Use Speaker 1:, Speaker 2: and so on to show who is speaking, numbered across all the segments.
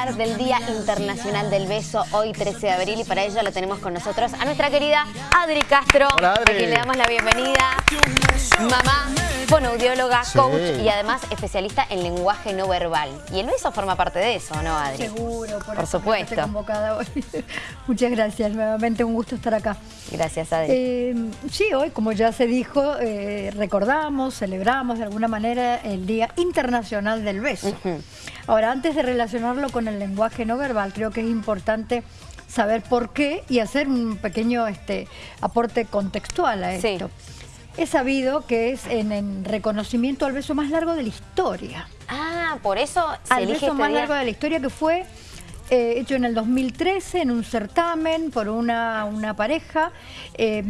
Speaker 1: hablar del Día Internacional del Beso, hoy 13 de abril, y para ello la tenemos con nosotros a nuestra querida Adri Castro,
Speaker 2: Hola, Adri.
Speaker 1: a quien le damos la bienvenida. Mamá, fonoaudióloga,
Speaker 2: Sí.
Speaker 1: coach y además especialista en lenguaje no verbal. Y el beso forma parte de eso, ¿no, Adri?
Speaker 3: Seguro, por,
Speaker 1: Por
Speaker 3: eso
Speaker 1: supuesto.
Speaker 3: convocada hoy. Muchas gracias, nuevamente un gusto estar acá.
Speaker 1: Gracias, Adri.
Speaker 3: Eh, sí, hoy, como ya se dijo, eh, recordamos, celebramos de alguna manera el Día Internacional del Beso. Ahora, antes de relacionarlo con el lenguaje no verbal, creo que es importante saber por qué y hacer un pequeño este, aporte contextual a
Speaker 1: Sí.
Speaker 3: Es sabido que es en, en reconocimiento al beso más largo de la historia.
Speaker 1: ah, por eso se
Speaker 3: al
Speaker 1: elige
Speaker 3: beso
Speaker 1: este
Speaker 3: más
Speaker 1: día.
Speaker 3: largo de la historia que fue eh, hecho en el 2013 en un certamen por una, una pareja. Eh,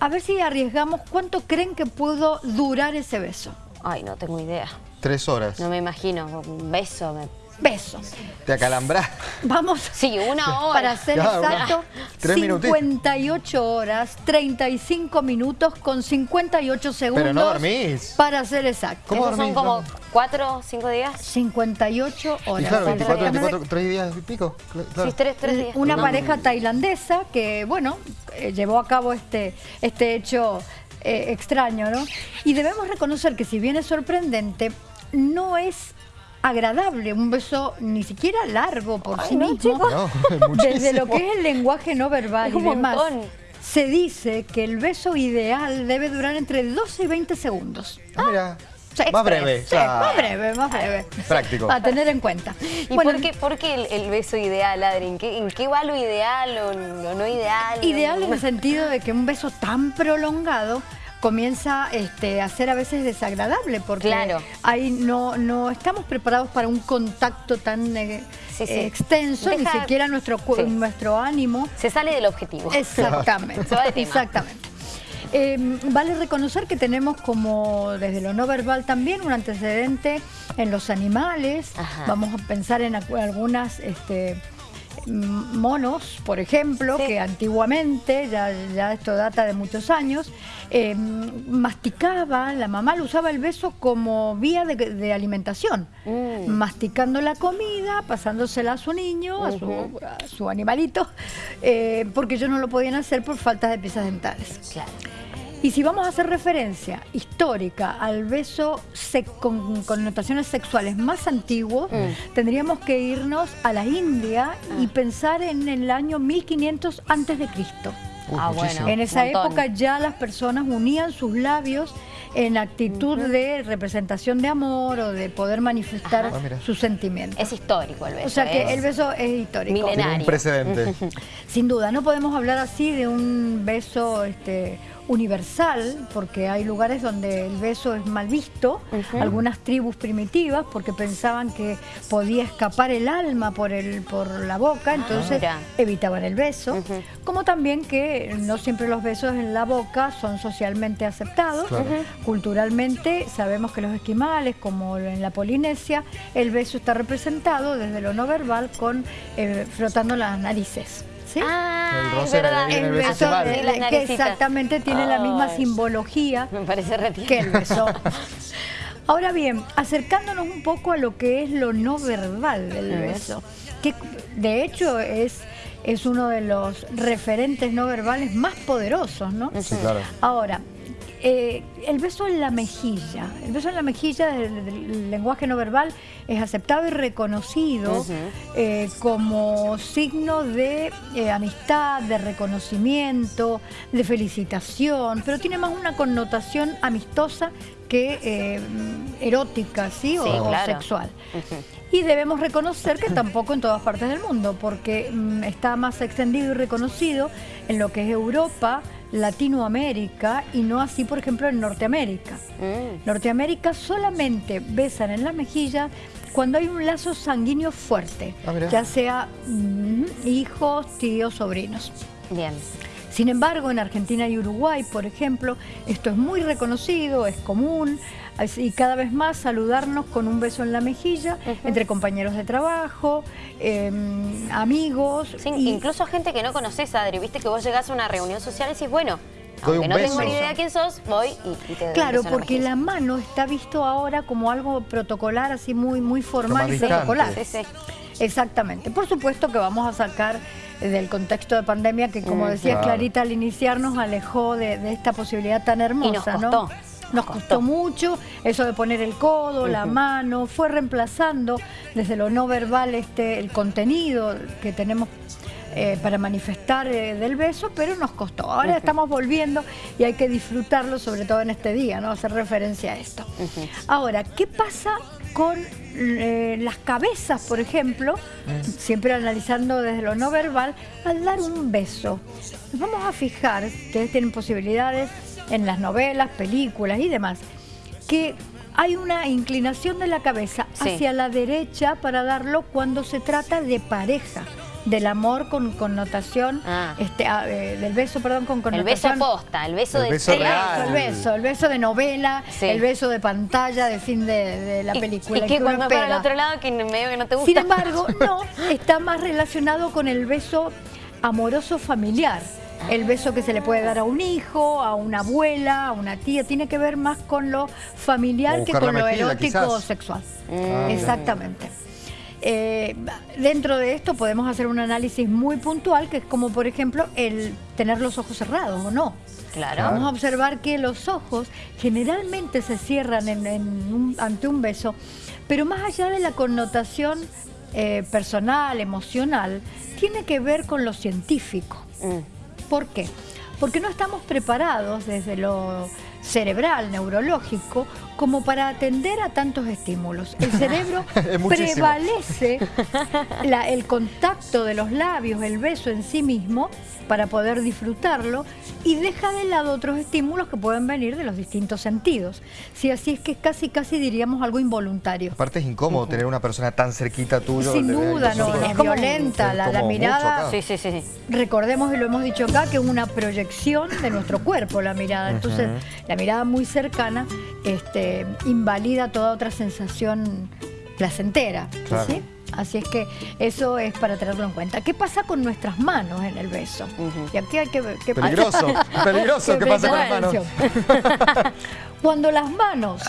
Speaker 3: a ver si arriesgamos cuánto creen que pudo durar ese beso.
Speaker 1: Ay, no tengo idea.
Speaker 2: Tres horas.
Speaker 1: No me imagino. Un beso. me-
Speaker 3: Beso.
Speaker 2: Te acalambras.
Speaker 3: Vamos.
Speaker 1: Sí, una hora.
Speaker 3: Para ser
Speaker 2: Claro,
Speaker 3: exacto,
Speaker 2: tres minutitos.
Speaker 3: 58 horas, 35 minutos con 58 segundos.
Speaker 2: Pero no dormís.
Speaker 3: Para ser exacto.
Speaker 2: ¿Cómo
Speaker 1: ¿Esos son como
Speaker 2: No.
Speaker 1: cuatro, cinco días?
Speaker 3: 58
Speaker 2: Y
Speaker 3: horas.
Speaker 2: claro, 24,
Speaker 1: días.
Speaker 2: 24, tres días y pico. Claro.
Speaker 1: Sí, tres, tres días.
Speaker 3: Una
Speaker 2: No.
Speaker 3: pareja tailandesa que, bueno, eh, llevó a cabo este, este hecho eh, extraño, ¿no? Y debemos reconocer que si bien es sorprendente, no es agradable un beso ni siquiera largo por
Speaker 1: Ay,
Speaker 3: sí
Speaker 1: no,
Speaker 3: mismo.
Speaker 2: No,
Speaker 3: Desde lo que es el lenguaje no verbal
Speaker 1: Es
Speaker 3: y demás,
Speaker 1: montón.
Speaker 3: se dice que el beso ideal debe durar entre 12 y 20 segundos.
Speaker 2: Ah, mira.
Speaker 3: O sea,
Speaker 2: Más
Speaker 3: express,
Speaker 2: breve.
Speaker 3: sí, más breve, más breve.
Speaker 2: Práctico.
Speaker 3: A tener en cuenta.
Speaker 1: ¿Y
Speaker 3: Bueno,
Speaker 1: por qué, por qué el, el beso ideal, Adri? ¿En qué, en qué va lo ideal o lo no ideal?
Speaker 3: Ideal en el sentido de que un beso tan prolongado comienza este, a ser a veces desagradable porque
Speaker 1: Claro.
Speaker 3: ahí no, no estamos preparados para un contacto tan eh,
Speaker 1: Sí, sí.
Speaker 3: extenso, ni siquiera nuestro,
Speaker 1: Sí.
Speaker 3: nuestro ánimo.
Speaker 1: Se sale del objetivo.
Speaker 3: Exactamente,
Speaker 1: Se va de tema.
Speaker 3: exactamente. Eh, vale reconocer que tenemos como desde lo no verbal también un antecedente en los animales.
Speaker 1: Ajá.
Speaker 3: Vamos a pensar en algunas este, monos, por ejemplo,
Speaker 1: Sí.
Speaker 3: que antiguamente, ya, ya esto data de muchos años, eh, masticaba, la mamá lo usaba el beso como vía de, de alimentación,
Speaker 1: Mm.
Speaker 3: masticando la comida, pasándosela a su niño, a, su, a su animalito, eh, porque ellos no lo podían hacer por falta de piezas dentales.
Speaker 1: Claro.
Speaker 3: Y si vamos a hacer referencia histórica al beso con connotaciones sexuales más antiguo,
Speaker 1: Mm.
Speaker 3: tendríamos que irnos a la India y pensar en el año 1500 antes de Cristo.
Speaker 1: Ah, bueno.
Speaker 3: En esa
Speaker 1: montón.
Speaker 3: época ya las personas unían sus labios en actitud de representación de amor o de poder manifestar
Speaker 2: Ah,
Speaker 3: sus sentimientos.
Speaker 1: Es histórico el beso.
Speaker 3: o sea que el beso es histórico.
Speaker 1: milenario.
Speaker 2: Tiene un precedente.
Speaker 3: Sin duda, no podemos hablar así de un beso este, universal, porque hay lugares donde el beso es mal visto, algunas tribus primitivas, porque pensaban que podía escapar el alma por, el, por la boca, entonces
Speaker 1: mira.
Speaker 3: evitaban el beso, como también que no siempre los besos en la boca son socialmente aceptados. Culturalmente sabemos que los esquimales, como en la Polinesia, el beso está representado desde lo no verbal con eh, frotando las narices. ¿Sí?
Speaker 1: Ah,
Speaker 2: El
Speaker 1: es
Speaker 2: roce
Speaker 1: verdad.
Speaker 3: el
Speaker 2: el beso
Speaker 1: las
Speaker 3: que exactamente tiene la misma simbología
Speaker 1: Me parece
Speaker 3: que el beso. Ahora bien, acercándonos un poco a lo que es lo no verbal del beso, que de hecho es, es uno de los referentes no verbales más poderosos, ¿no?
Speaker 2: Sí, claro.
Speaker 3: Ahora, eh, el beso en la mejilla. El beso en la mejilla del, del lenguaje no verbal es aceptado y reconocido eh, como signo de eh, amistad, de reconocimiento, de felicitación, pero tiene más una connotación amistosa que erótica, ¿sí? O,
Speaker 1: Sí,
Speaker 3: o
Speaker 1: claro.
Speaker 3: sexual. Y debemos reconocer que tampoco en todas partes del mundo, porque mm, está más extendido y reconocido en lo que es Europa, Latinoamérica y no así, por ejemplo, en Norteamérica.
Speaker 1: Mm.
Speaker 3: Norteamérica solamente besan en la mejilla cuando hay un lazo sanguíneo fuerte,
Speaker 2: Ah,
Speaker 3: ya sea mm, hijos, tíos, sobrinos.
Speaker 1: Bien.
Speaker 3: Sin embargo, en Argentina y Uruguay, por ejemplo, esto es muy reconocido, es común, y cada vez más saludarnos con un beso en la mejilla entre compañeros de trabajo, eh, amigos.
Speaker 1: Sí,
Speaker 3: y-
Speaker 1: Incluso gente que no conoces, Adri. Viste que vos llegás a una reunión social y decís, bueno, aunque
Speaker 2: un
Speaker 1: no tengo ni idea quién sos, voy y, y te doy un
Speaker 3: Claro,
Speaker 1: la
Speaker 3: porque la mano está visto ahora como algo protocolar, así muy, muy formal y protocolar.
Speaker 1: Sí, sí.
Speaker 3: Exactamente. Por supuesto que vamos a sacar del contexto de pandemia que, como
Speaker 1: Mm,
Speaker 3: decía
Speaker 2: claro.
Speaker 3: Clarita al iniciar, nos alejó de, de esta posibilidad tan hermosa,
Speaker 1: nos
Speaker 3: ¿no?
Speaker 1: costó,
Speaker 3: Nos
Speaker 1: nos
Speaker 3: costó
Speaker 1: costó.
Speaker 3: mucho eso de poner el codo, la mano, fue reemplazando desde lo no verbal este el contenido que tenemos eh, para manifestar eh, del beso, pero nos costó. Ahora estamos volviendo y hay que disfrutarlo, sobre todo en este día, ¿no? Hacer referencia a esto. Ahora, ¿qué pasa con eh, las cabezas, por ejemplo? Siempre analizando desde lo no verbal, al dar un beso. Nos vamos a fijar, ustedes tienen posibilidades en las novelas, películas y demás, que hay una inclinación de la cabeza
Speaker 1: Sí.
Speaker 3: hacia la derecha para darlo cuando se trata de pareja, del amor con connotación,
Speaker 1: Ah.
Speaker 3: este, ah, eh, del beso, perdón, con
Speaker 1: El beso
Speaker 3: connotación.
Speaker 1: posta, el beso
Speaker 2: El
Speaker 1: de
Speaker 2: beso
Speaker 3: El
Speaker 2: real.
Speaker 3: beso, el beso, el beso de novela,
Speaker 1: Sí.
Speaker 3: el beso de pantalla, de fin de, de la película.
Speaker 1: Y, que cuando para el otro lado que medio que no te gusta.
Speaker 3: Sin embargo, no, está más relacionado con el beso amoroso familiar. El beso que se le puede dar a un hijo, a una abuela, a una tía, tiene que ver más con lo familiar que con lo erótico o
Speaker 2: quizás.
Speaker 3: sexual.
Speaker 2: Ah, mira.
Speaker 3: Exactamente. Eh, dentro de esto podemos hacer un análisis muy puntual, que es como por ejemplo el tener los ojos cerrados o no.
Speaker 1: Claro.
Speaker 3: Vamos a observar que los ojos generalmente se cierran en- en un- ante un beso, pero más allá de la connotación eh, personal, emocional, tiene que ver con lo científico.
Speaker 1: Mm.
Speaker 3: ¿Por qué? Porque no estamos preparados desde lo cerebral, neurológico, como para atender a tantos estímulos. El cerebro prevalece la- el contacto de los labios, el beso en sí mismo, para poder disfrutarlo y deja de lado otros estímulos que pueden venir de los distintos sentidos. Sí, así es que es casi, casi diríamos algo involuntario.
Speaker 2: Aparte es incómodo tener una persona tan cerquita tuyo.
Speaker 3: Sin duda, no, es violenta, la, mirada
Speaker 1: sí, sí. sí.
Speaker 3: recordemos y lo hemos dicho acá que es una proyección de nuestro cuerpo la mirada entonces la mirada muy cercana este, invalida toda otra sensación placentera
Speaker 2: Claro.
Speaker 3: ¿sí? así es que eso es para tenerlo en cuenta ¿qué pasa con nuestras manos en el beso? y aquí hay que ver qué pasa
Speaker 2: Peligroso, peligroso. ¿Qué pasa con las manos?
Speaker 3: Cuando las manos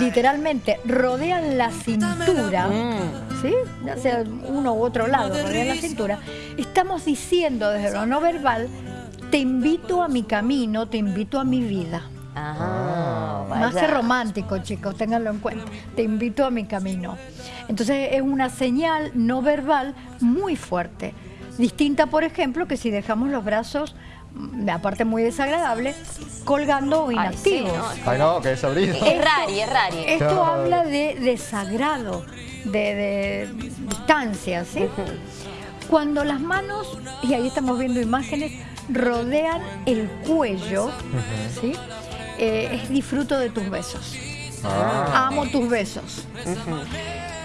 Speaker 3: literalmente rodean la cintura,
Speaker 1: Mm.
Speaker 3: ¿sí? ya sea uno u otro lado, rodean la cintura, estamos diciendo desde lo no verbal, te invito a mi camino, te invito a mi vida. Más
Speaker 1: vaya.
Speaker 3: que romántico, chicos, ténganlo en cuenta. Te invito a mi camino. Entonces es una señal no verbal muy fuerte. Distinta, por ejemplo, que si dejamos los brazos, mm, aparte muy desagradable, colgando o
Speaker 1: Ay,
Speaker 3: inactivos.
Speaker 1: sí, no.
Speaker 2: Ay, no, que desabrido.
Speaker 1: Es rari, es rari.
Speaker 3: Esto
Speaker 2: Claro.
Speaker 3: habla de desagrado, de, de distancia, ¿sí? Cuando las manos, y ahí estamos viendo imágenes, rodean el cuello, ¿sí? Eh, es disfruto de tus besos.
Speaker 2: Ah.
Speaker 3: Amo tus besos.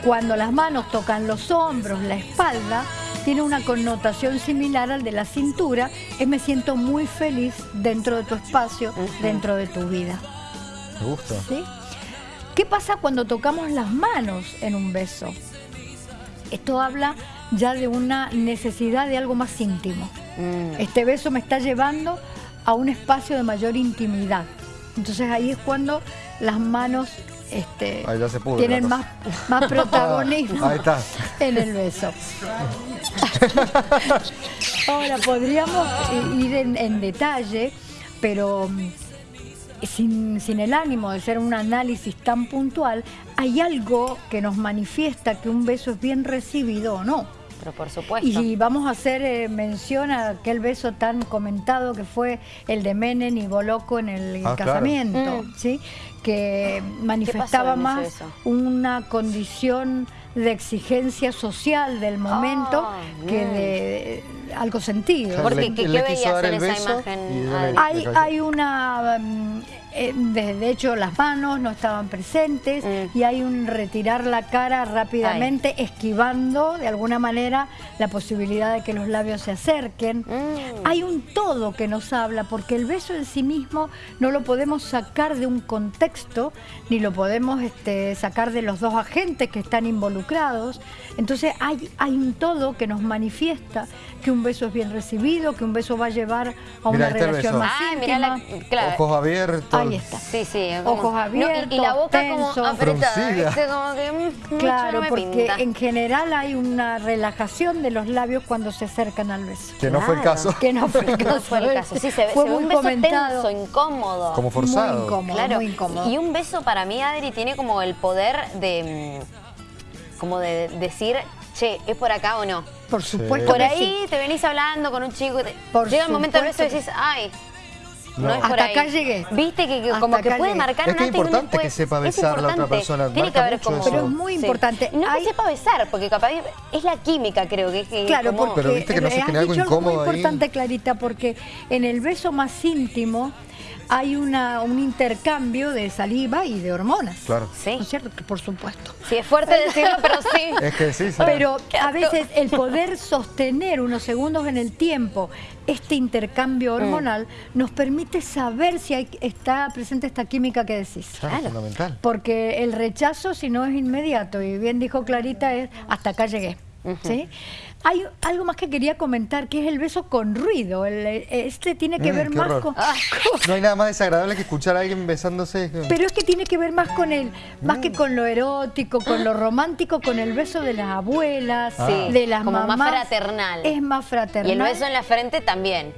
Speaker 3: Cuando las manos tocan los hombros, la espalda, tiene una connotación similar al de la cintura, es me siento muy feliz dentro de tu espacio, dentro de tu vida.
Speaker 2: Me gusta.
Speaker 3: ¿sí? ¿Qué pasa cuando tocamos las manos en un beso? Esto habla ya de una necesidad de algo más íntimo.
Speaker 1: Mm.
Speaker 3: Este beso me está llevando a un espacio de mayor intimidad. Entonces ahí es cuando las manos este,
Speaker 2: pudre
Speaker 3: tienen más, más protagonismo
Speaker 2: Ahí está.
Speaker 3: en el beso. Ahora podríamos ir en, en detalle, pero mm, sin, sin el ánimo de ser un análisis tan puntual, hay algo que nos manifiesta que un beso es bien recibido o no.
Speaker 1: Por supuesto.
Speaker 3: Y vamos a hacer eh, mención a aquel beso tan comentado que fue el de Menem y Boloco en el
Speaker 2: Ah, claro.
Speaker 3: casamiento,
Speaker 1: Mm.
Speaker 3: ¿sí? que manifestaba más
Speaker 1: beso?
Speaker 3: una condición de exigencia social del momento
Speaker 1: Ah,
Speaker 3: que de algo sentido.
Speaker 1: Porque, ¿qué-
Speaker 2: le
Speaker 1: qué
Speaker 2: quiso
Speaker 1: veías en esa
Speaker 2: beso
Speaker 1: imagen?
Speaker 3: Hay, hay una, mm, eh, de, de hecho las manos no estaban presentes
Speaker 1: Mm.
Speaker 3: y hay un retirar la cara rápidamente, esquivando de alguna manera la posibilidad de que los labios se acerquen.
Speaker 1: Mm.
Speaker 3: Hay un todo que nos habla, porque el beso en sí mismo no lo podemos sacar de un contexto, ni lo podemos este, sacar de los dos agentes que están involucrados. Entonces hay, hay un todo que nos manifiesta que un beso es bien recibido, que un beso va a llevar a una
Speaker 2: el
Speaker 3: relación
Speaker 2: beso.
Speaker 3: más
Speaker 1: Ay, mirá la...
Speaker 3: íntima.
Speaker 1: Claro.
Speaker 2: Ojos abiertos.
Speaker 3: Ahí está.
Speaker 1: Sí, sí.
Speaker 3: Ojos abiertos,
Speaker 1: y, y la boca como apretada,
Speaker 2: Fruncida.
Speaker 1: ¿viste? Como que mm, mucho
Speaker 3: Claro,
Speaker 1: no me
Speaker 3: porque
Speaker 1: pinta.
Speaker 3: en general hay una relajación de los labios cuando se acercan al beso.
Speaker 2: Que no fue el caso.
Speaker 3: Que no fue el caso.
Speaker 1: No fue el caso. Sí, se ve,
Speaker 3: Fue
Speaker 1: se
Speaker 3: muy
Speaker 1: un beso
Speaker 3: comentado.
Speaker 1: tenso, incómodo.
Speaker 2: Como forzado.
Speaker 3: Muy incómodo,
Speaker 1: Claro.
Speaker 3: muy incómodo.
Speaker 1: Y un beso para mí, Adri, tiene como el poder de mm, como de decir, che, ¿es por acá o no?
Speaker 3: Por supuesto
Speaker 1: Por ahí
Speaker 3: sí.
Speaker 1: te venís hablando con un chico, y te-
Speaker 3: Por
Speaker 1: llega el momento del beso y decís, ay, no,
Speaker 2: No.
Speaker 1: es por
Speaker 3: Hasta
Speaker 1: ahí.
Speaker 3: acá llegué.
Speaker 1: Viste que, que
Speaker 3: Hasta
Speaker 1: como que
Speaker 3: acá
Speaker 1: puede
Speaker 3: llegué.
Speaker 1: marcar
Speaker 2: Es
Speaker 1: un
Speaker 2: que es
Speaker 1: antes y un
Speaker 2: importante
Speaker 1: después.
Speaker 2: que sepa
Speaker 1: Es
Speaker 2: besar a la otra persona,
Speaker 1: Tiene que haber como...
Speaker 3: Pero es muy
Speaker 1: Sí.
Speaker 3: importante.
Speaker 1: No
Speaker 3: Hay-
Speaker 1: que sepa besar, porque capaz es la química, creo que es que
Speaker 3: Claro,
Speaker 1: como-
Speaker 3: porque
Speaker 2: Pero viste que no se
Speaker 3: has
Speaker 2: genera algo incómodo
Speaker 3: muy
Speaker 2: ahí.
Speaker 3: importante, Clarita, porque en el beso más íntimo hay una, un intercambio de saliva y de hormonas.
Speaker 2: Claro.
Speaker 1: Sí.
Speaker 3: ¿No es cierto? Que Por supuesto.
Speaker 1: Sí, es fuerte decirlo, pero sí.
Speaker 2: Es que sí, sí.
Speaker 3: Pero a veces el poder sostener unos segundos en el tiempo este intercambio
Speaker 1: Mm.
Speaker 3: hormonal nos permite saber si hay, está presente esta química que decís.
Speaker 2: Claro, fundamental.
Speaker 3: Porque el rechazo, si no es inmediato, y bien dijo Clarita, es hasta acá llegué. ¿Sí? Hay algo más que quería comentar, que es el beso con ruido. El- este tiene que
Speaker 2: Mm,
Speaker 3: ver más
Speaker 2: horror.
Speaker 3: con...
Speaker 2: No hay nada más desagradable que escuchar a alguien besándose.
Speaker 3: Pero es que tiene que ver más con el, más
Speaker 2: Mm.
Speaker 3: que con lo erótico, con lo romántico, con el beso de las abuelas,
Speaker 1: Sí,
Speaker 3: de las
Speaker 1: como más
Speaker 3: mamás.
Speaker 1: fraternal.
Speaker 3: Es más fraternal.
Speaker 1: Y el beso en la frente también.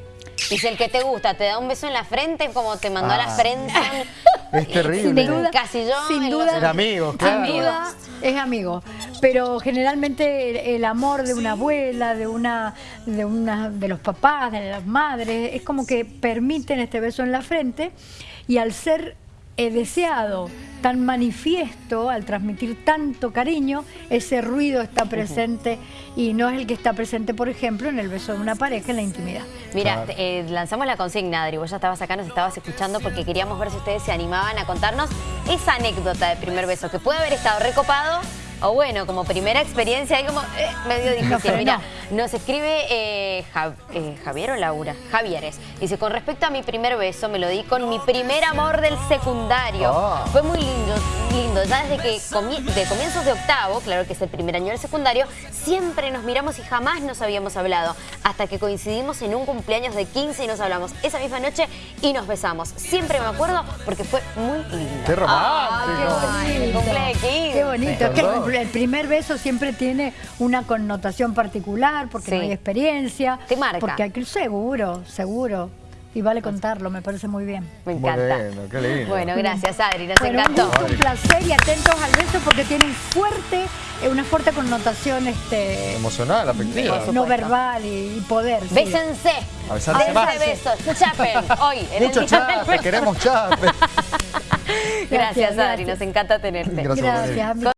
Speaker 1: Y si el que te gusta te da un beso en la frente, es como te mandó a la
Speaker 2: Ah.
Speaker 1: friendzone.
Speaker 2: Es terrible.
Speaker 1: Sin duda. Encasilló
Speaker 3: sin
Speaker 1: en
Speaker 3: duda,
Speaker 1: los-
Speaker 2: Era amigo,
Speaker 3: sin
Speaker 2: claro.
Speaker 3: duda es amigo. Pero generalmente el, amor de una abuela, de una, de una, de los papás, de las madres, es como que permiten este beso en la frente y al ser eh, deseado, tan manifiesto, al transmitir tanto cariño, ese ruido está presente y no es el que está presente, por ejemplo, en el beso de una pareja en la intimidad.
Speaker 1: Mira,
Speaker 2: Claro.
Speaker 1: eh, lanzamos la consigna, Adri. Vos ya estabas acá, nos estabas escuchando porque queríamos ver si ustedes se animaban a contarnos esa anécdota de primer beso, que puede haber estado recopado o bueno, como primera experiencia, ahí como eh, medio difícil. Mira, nos escribe eh, Ja- eh, Javier o Laura, Javieres. Dice, con respecto a mi primer beso, me lo di con mi primer amor del secundario.
Speaker 2: Ah.
Speaker 1: Fue muy lindo, lindo. Ya desde que de comienzos de octavo, claro que es el primer año del secundario, siempre nos miramos y jamás nos habíamos hablado. Hasta que coincidimos en un cumpleaños de 15 y nos hablamos esa misma noche y nos besamos. Siempre me acuerdo porque fue muy lindo.
Speaker 2: Qué romántico.
Speaker 1: Ay, el cumple de 15.
Speaker 3: Qué bonito. Que
Speaker 2: Perdón.
Speaker 3: El, el primer beso siempre tiene una connotación particular porque
Speaker 1: Sí.
Speaker 3: no hay experiencia.
Speaker 1: Te marca.
Speaker 3: Porque hay que, seguro, seguro. Y vale contarlo, me parece muy bien.
Speaker 1: Me encanta.
Speaker 2: lindo, qué lindo.
Speaker 1: Bueno, gracias Adri, nos
Speaker 3: Bueno, un
Speaker 1: encantó.
Speaker 3: gusto, un placer y atentos al beso porque tiene un fuerte, eh, una fuerte connotación este,
Speaker 2: Emocional, afectiva.
Speaker 3: No verbal y, y poder. sí.
Speaker 1: Bésense.
Speaker 2: A besarse
Speaker 1: Dense
Speaker 2: más.
Speaker 1: besos. Chapen hoy. en el
Speaker 2: Mucho chape,
Speaker 1: Beso.
Speaker 2: queremos chape.
Speaker 1: Gracias,
Speaker 3: Gracias,
Speaker 1: Adri,
Speaker 3: gracias.
Speaker 1: nos encanta tenerte.
Speaker 2: Gracias.
Speaker 3: Gracias.